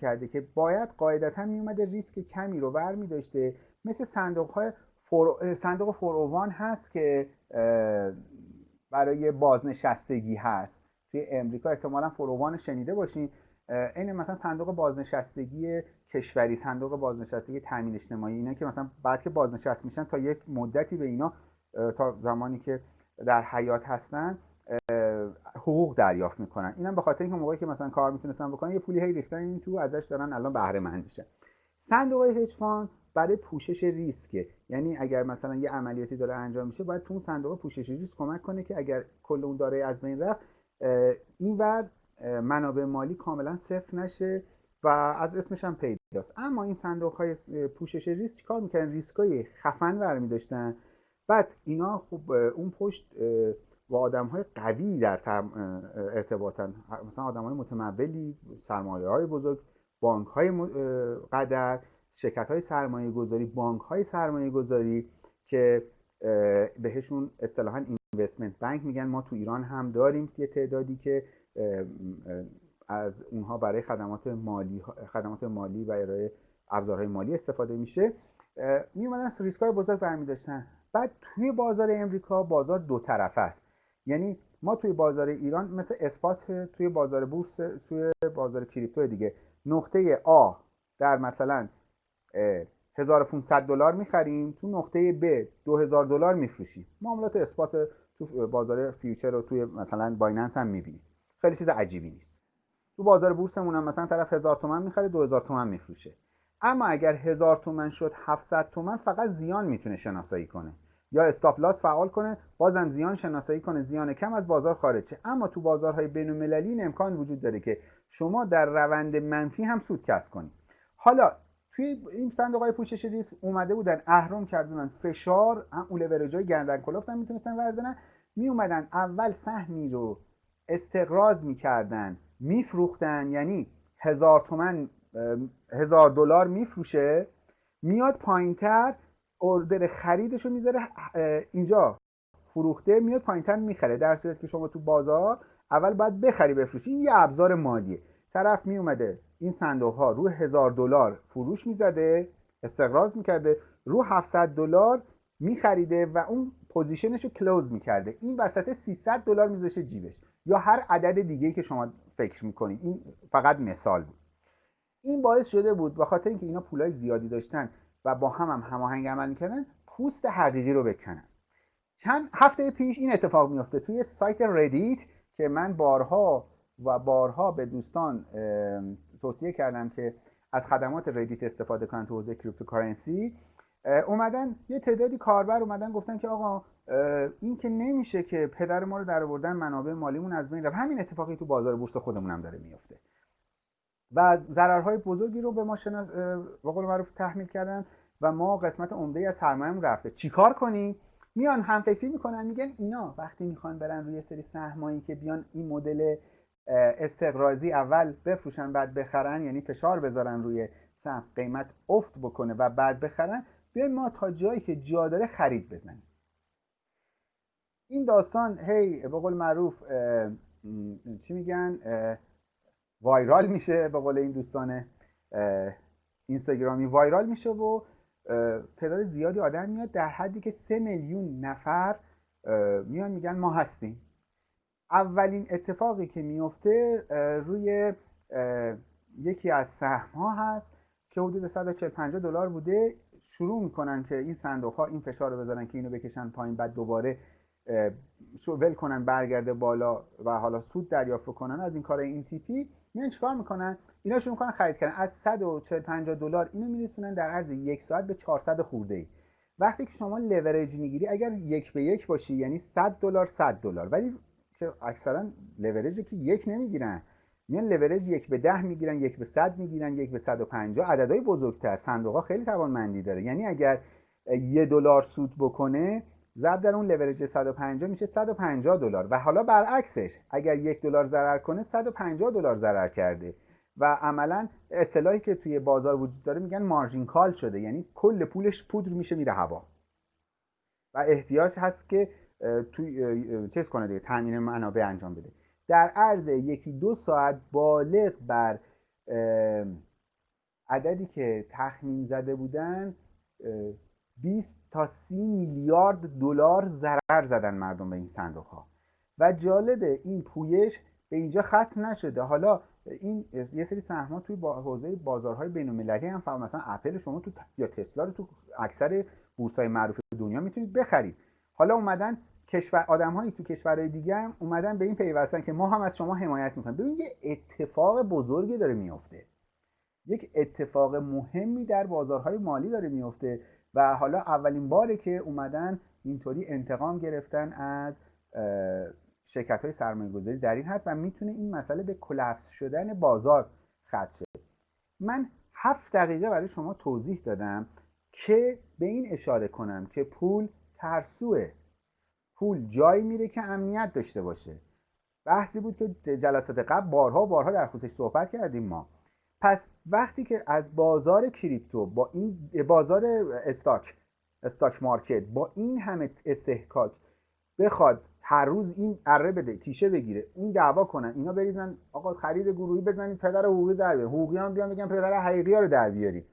کرده که باید قاعدتا میومده ریسک کمی رو ور داشته مثل صندوق های فور... صندوق فوروان هست که برای بازنشستگی هست. توی امریکا احتمالا فوروان شنیده باشین. این مثلا صندوق بازنشستگی کشوری صندوق بازنشستگی تامین اجتماعی اینا که مثلا بعد که بازنشست میشن تا یک مدتی به اینا تا زمانی که در حیات هستن حقوق دریافت می‌کنن. اینم به خاطر اینکه موقعی که مثلا کار می‌تونستن بکنن یه پولی هی ریختن این تو ازش دارن الان بهره مند میشن صندوق هج برای پوشش ریسکه یعنی اگر مثلا یه عملیاتی داره انجام میشه باید تو اون صندوق پوشش ریسک کمک کنه که اگر کل اون داره از بین رفت اینور منابع مالی کاملا صفر نشه و از اسمش هم پیداست. اما این صندوق های پوشش ریسک چیکار می‌کردن؟ ریسک های خفن برمی داشتن بعد اینا خب اون پشت با آدم های قوی در ارتباطن. مثلا آدم های متمولی سرمایه های بزرگ بانک های قدر شرکت های سرمایه گذاری بانک های سرمایه گذاری که بهشون اصطلاحا اینوستمنت بانک میگن. ما تو ایران هم داریم یه تعدادی که از اونها برای خدمات مالی خدمات مالی و ارائه ابزارهای مالی استفاده میشه. می اومدن ریسک های بزرگ برمی داشتن بعد توی بازار امریکا بازار دو طرفه است. یعنی ما توی بازار ایران مثل spot توی بازار بورس توی بازار crypto دیگه. نقطه آ در مثلا 1500 دلار می‌خریم تو نقطه ب 2000 دلار میفروشیم. معاملات spot تو بازار future رو توی مثلا Binance هم می‌بینید. خیلی چیز عجیبی نیست. تو بازار بورسمون هم مثلا طرف 1000 تومن می‌خره 2000 تومن میفروشه. اما اگر 1000 تومن شد 700 تومن فقط زیان می‌تونه شناسایی کنه. یا استاپ لاس فعال کنه بازم زیان شناسایی کنه زیان کم از بازار خارج شه. اما تو بازارهای بین المللی امکان وجود داره که شما در روند منفی هم سود کسب کنید حالا توی این صندوق های پوشش ریسک اومده بودن اهرم کردن فشار اون لورج های گردن کلفت هم می‌تونستن وردنن می اومدن اول سهمی رو استقراض می‌کردن میفروختن یعنی هزار تومن هزار دلار میفروشه میاد پایینتر اوردر خریدش رو می‌ذاره اینجا فروخته میاد پایینتر می‌خره. در صورت که شما تو بازار اول باید بخری بفروشی. این یه ابزار مالیه. طرف می اومده این صندوق ها رو هزار دلار فروش می‌زده استقراض می‌کرده رو 700 دلار میخریده و اون position ش رو close می‌کرده. این وسط 300 دلار میذاشه جیبش. یا هر عدد دیگه که شما فکر می‌کنید این فقط مثال بود. این باعث شده بود به خاطر اینکه اینا پولای زیادی داشتن و با هم هم هماهنگ عمل می‌کردن پوست حقیقی رو بکنن چند هفته پیش این اتفاق میفته توی سایت Reddit که من بارها و بارها به دوستان توصیه کردم که از خدمات Reddit استفاده کنن تو حوزه cryptocurrency اومدن یه تعدادی کاربر اومدن گفتن که آقا این که نمیشه که پدر ما رو در آوردن منابع مالیمون از بین رفت. همین اتفاقی تو بازار بورس خودمون هم داره میفته و ضررهای بزرگی رو به ما شناس به قول معروف تحمیل کردن و ما قسمت عمده از سرمایه‌مون رفته. چیکار کنیم؟ میان هم فکری می‌کنن میگن اینا وقتی می‌خوان برن روی سری سهمایی که بیان این مدل استقرازی اول بفروشن بعد بخرن یعنی فشار بذارن روی سهم قیمت افت بکنه و بعد بخرن بیایم ما تا جایی که جا داره خرید بزنیم. این داستان هی به قول معروف چی میگن؟ وایرال میشه به قول این دوستان اینستاگرامی وایرال میشه و تعداد زیادی آدم میاد در حدی که سه میلیون نفر میان میگن ما هستیم. اولین اتفاقی که میفته روی یکی از سهم ها هست که حدود 140 50 دلار بوده. شروع می‌کنن که این صندوق ها این فشار رو بذارن که اینو بکشن پایین بعد دوباره ول کنن برگرده بالا و حالا سود دریافت کنن از این کار این تیپی میان چیکار می‌کنن؟ اینا شروع می‌کنن خرید کردن. از 140 50 دلار اینو میرسونن در عرض یک ساعت به 400 خورده ای وقتی که شما لورج می‌گیری اگر یک به یک باشی یعنی 100 دلار 100 دلار. ولی که اکثرا لورجی که یک نمی‌گیرن. میان لورج یک به ده می‌گیرن یک به صد می‌گیرن یک به صد و پنجاه. عددهای بزرگتر. صندوق ها خیلی توانمندی داره. یعنی اگر یه دلار سود بکنه ضرب در اون لورج 150 میشه 150 دلار. و حالا برعکسش اگر یک دلار ضرر کنه 150 دلار ضرر کرده. و عملا اصطلاحی که توی بازار وجود داره میگن margin call شده یعنی کل پولش پودر میشه میره هوا. و احتیاج هست که توی چیز کنه دیگه تامین منابع انجام بده. در عرض یکی دو ساعت بالغ بر عددی که تخمین زده بودن 20 تا 30 میلیارد دلار ضرر زدن مردم به این صندوق ها و جالبه این پویش به اینجا ختم نشده. حالا این یه سری سهم‌ها توی با حوزه بازارهای بین‌المللی هم فعال مثلا اپل شما تو یا تسلا رو تو اکثر بورس‌های معروف دنیا می‌تونید بخرید. حالا اومدن کشور آدم‌هایی تو کشورهای دیگه هم اومدن به این پیوستن که ما هم از شما حمایت می‌کنیم. ببین یه اتفاق بزرگی داره میفته یک اتفاق مهمی در بازارهای مالی داره میفته و حالا اولین باره که اومدن اینطوری انتقام گرفتن از شرکت های سرمایه گذاری در این حد و می‌تونه این مسئله به کلپس شدن بازار ختم شه. من هفت دقیقه برای شما توضیح دادم که به این اشاره کنم که پول ترسوه. پول جایی میره که امنیت داشته باشه. بحثی بود که جلسات قبل بارها بارها در خصوصش صحبت کردیم ما. پس وقتی که از بازار کریپتو با این بازار استاک استاک مارکت با این همه استحکاک بخواد هر روز این اره بده تیشه بگیره این دعوا کنن اینا بریزن آقا خرید گروهی بزنید پدر حقوقی در بیارید. حقوقی هم بیان بگن پدر حقیقی ها رو در بیاری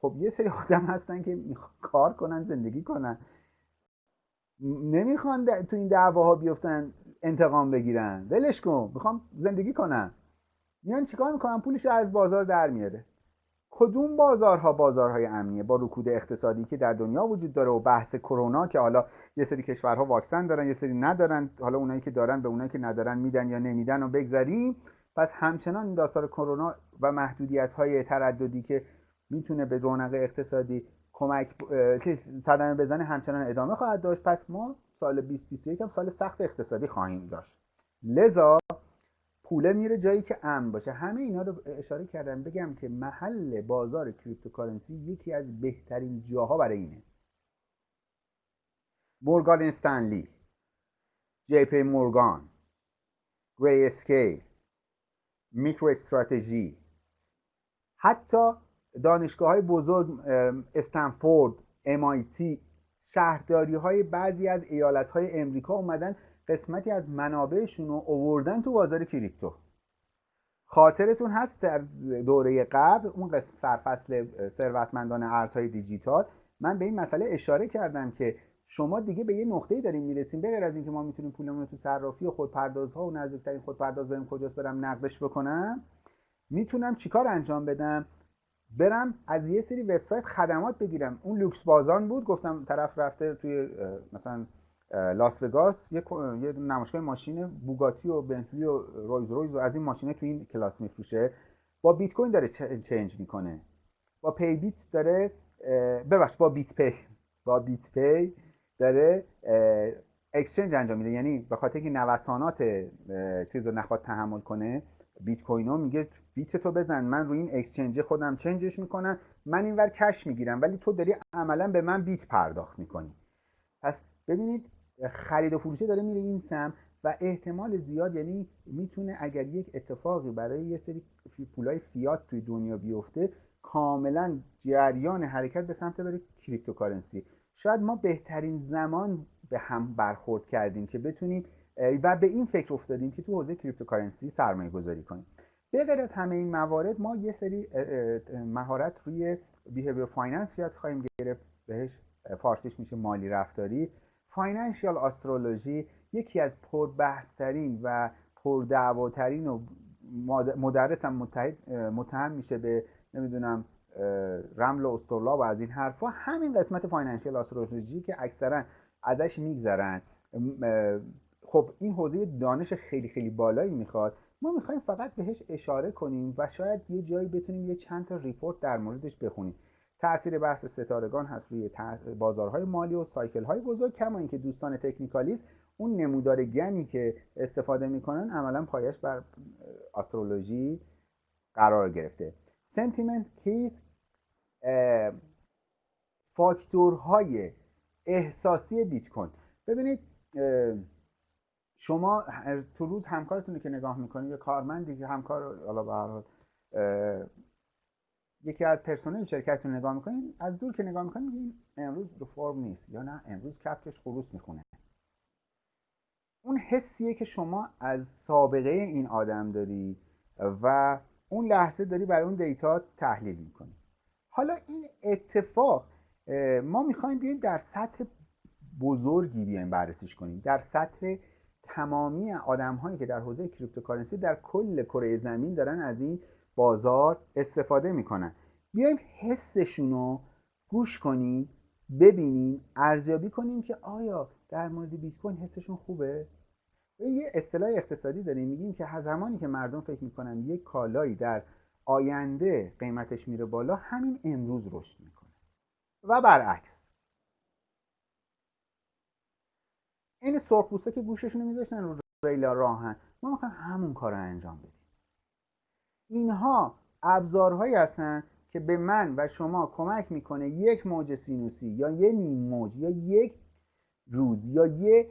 خب یه سری آدم هستن که کار کنن زندگی کنن. نمی‌خوان تو این دعواها بیفتن انتقام بگیرن. ولش کن می‌خوام زندگی کنن میان چیکار می‌کنن؟ پولش از بازار در میاره. کدوم بازارها بازارهای امنیه با رکود اقتصادی که در دنیا وجود داره و بحث کرونا که حالا یه سری کشورها واکسن دارن یه سری ندارن حالا اونایی که دارن به اونایی که ندارن میدن یا نمیدن و بگذاریم پس همچنان این داستان کرونا و محدودیت های ترددی که می‌تونه به رونق اقتصادی کمک که صدمه بزنه همچنان ادامه خواهد داشت. پس ما سال 2021 هم سال سخت اقتصادی خواهیم داشت. لذا پوله میره جایی که امن باشه. همه اینا رو اشاره کردم بگم که محل بازار cryptocurrency یکی از بهترین جاها برای اینه. Morgan Stanley JP Morgan Grayscale MicroStrategy حتی دانشگاه های بزرگ استنفورد MIT شهرداری های بعضی از ایالت های امریکا اومدن قسمتی از منابعشون رو اووردن تو بازار crypto. خاطرتون هست در دوره قبل اون قسم سرفصل ثروتمندان ارزهای دیجیتال من به این مسئله اشاره کردم که شما دیگه به یه نقطه‌ای داریم می‌رسیم. بغیر از اینکه ما می‌تونیم پولمون رو تو صرافی و خودپردازها و نزدیکترین خودپرداز بریم کجاست برم نقدش بکنم می‌تونم چیکار انجام بدم؟ برم از یه سری وبسایت خدمات بگیرم. اون لوکس بازان بود گفتم طرف رفته توی مثلا لاس وگاس یه نمایشگاه ماشین بوگاتی و بنتلی و رویز رویز و از این ماشینه تو این کلاس میفروشه. با بیت کوین داره change می‌کنه. با PayBit داره ببخش با BitPay. با BitPay داره exchange انجام میده. یعنی به خاطر اینکه نوسانات چیز رو نخواد تحمل کنه بیت کوینو میگه بیت تو بزن من روی این exchange خودم change ش می‌کنم من اینور cash می‌گیرم ولی تو داری عملا به من بیت پرداخت می‌کنی. پس ببینید خرید و فروشه داره میره این سم و احتمال زیاد یعنی می‌تونه اگر یک اتفاقی برای یه سری پولای فیات توی دنیا بیفته کاملا جریان حرکت به سمت بره cryptocurrency. شاید ما بهترین زمان به هم برخورد کردیم که بتونیم و به این فکر افتادیم که تو حوزه cryptocurrency سرمایه گذاری کنیم. به غیر از همه این موارد ما یه سری مهارت روی behavior finance یاد خواهیم گرفت. بهش فارسیش میشه مالی رفتاری. financial astrology یکی از پربحثترین و پردعواترین و مدرس هم متهم میشه به نمی‌دونم رمل و اسطرلاب و از این حرفا. همین قسمت financial astrology که اکثرا ازش میگذرن. خب این حوزه دانش خیلی خیلی بالایی می‌خواد. ما می‌خوایم فقط بهش اشاره کنیم و شاید یه جایی بتونیم یه چند تا report در موردش بخونیم. تاثیر بحث ستارگان هست روی بازارهای مالی و سایکل های بزرگ کما اینکه دوستان تکنیکالیست اون نمودار گنی که استفاده می‌کنن عملا پایش بر استرولوژی قرار گرفته. سنتیمنت کیز فاکتورهای احساسی بیت کوین ببینید شما تو روز همکارتون که نگاه می‌کنید یا کارمندی که همکار حالا به یکی از پرسنل شرکت رو نگاه می‌کنین از دور که نگاه می‌کنین میگین امروز رو فرم نیست یا نه؟ امروز کبکش خروس می‌خونه. اون حسیه که شما از سابقه این آدم داری و اون لحظه داری برای اون data تحلیل می‌کنی. حالا این اتفاق ما می‌خوایم بیایم در سطح بزرگی بیایم بررسیش کنیم. در سطح تمامی آدم هایی که در حوزه cryptocurrency در کل کره زمین دارن از این بازار استفاده می‌کنن. بیایم حسشون رو گوش کنیم ببینیم ارزیابی کنیم که آیا در مورد بیت کوین حسشون خوبه؟ یه اصطلاح اقتصادی داریم میگیم که زمانی که مردم فکر می‌کنن یک کالایی در آینده قیمتش میره بالا همین امروز رشد می‌کنه. و برعکس. این سرخپوستا که گوششون میذاشتن رو ریل راه‌آهن ما می‌خوایم همون کار رو انجام بدیم. اینها ابزارهایی هستن که به من و شما کمک می‌کنه یک موج سینوسی یا یه نیم موج یا یک روز یا یه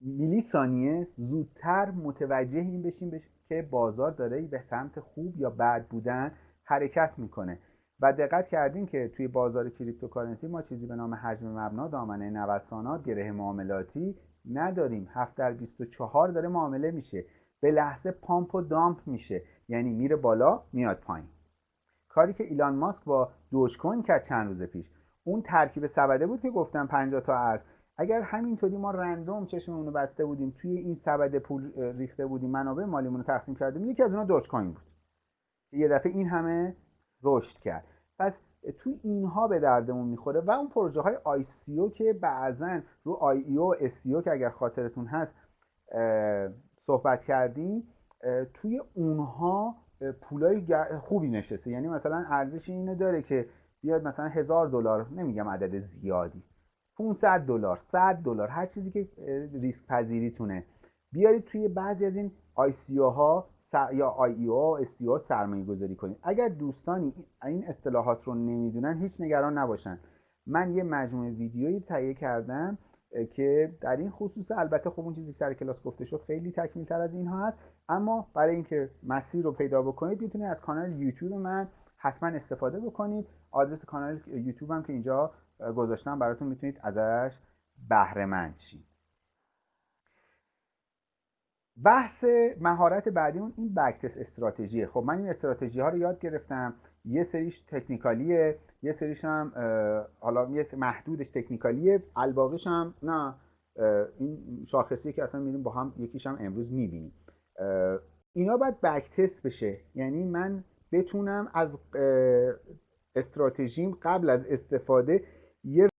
میلی ثانیه زودتر متوجه این بشیم که بازار داره به سمت خوب یا بد بودن حرکت می‌کنه. و دقت کردیم که توی بازار cryptocurrency ما چیزی به نام حجم مبنا دامنه نوسانات گره معاملاتی نداریم. 7 در 24 داره معامله میشه. به لحظه pump و dump میشه. یعنی میره بالا میاد پایین. کاری که ایلان ماسک با Dogecoin کرد چند روز پیش. اون ترکیب سبده بود که گفتم 50 تا ارز اگر همینطوری ما random چشممون رو بسته بودیم توی این سبد پول ریخته بودیم منابع مالیمون رو تقسیم کردیم یکی از اونها Dogecoin بود. یه دفعه این همه رشد کرد. پس توی اینها به دردمون می‌خوره و اون پروژه های ICO که بعضا رو IEO STO که اگر خاطرتون هست صحبت کردیم توی اونها پولای خوبی نشسته. یعنی مثلا ارزش اینه داره که بیاد مثلا هزار دلار نمیگم عدد زیادی 500 دلار 100 دلار هر چیزی که ریسک پذیریتونه بیارید توی بعضی از این آی سی ها یا آی ای او استیو سرمایه گذاری کنید اگر دوستانی این اصطلاحات رو نمی‌دونن هیچ نگران نباشن. من یه مجموعه ویدیویی تهیه کردم که در این خصوص البته خب اون چیزی که سر کلاس گفته شد خیلی تکمیل تر از اینها هست. اما برای اینکه مسیر رو پیدا بکنید می‌تونید از کانال یوتیوب من حتما استفاده بکنید. آدرس کانال یوتیوب هم که اینجا گذاشتم براتون می‌تونید ازش بهره مند شید. بحث مهارت بعدی اون این بکتس استراتژیه خب من این استراتژی ها رو یاد گرفتم. یه سریش تکنیکالیه یه سریش هم حالا یه محدودش تکنیکالیه. الباقیش هم نه این شاخصی که اصلا میریم با هم یکیش هم امروز می‌بینیم. اینا باید بکتست بشه. یعنی من بتونم از استراتژیم قبل از استفاده یه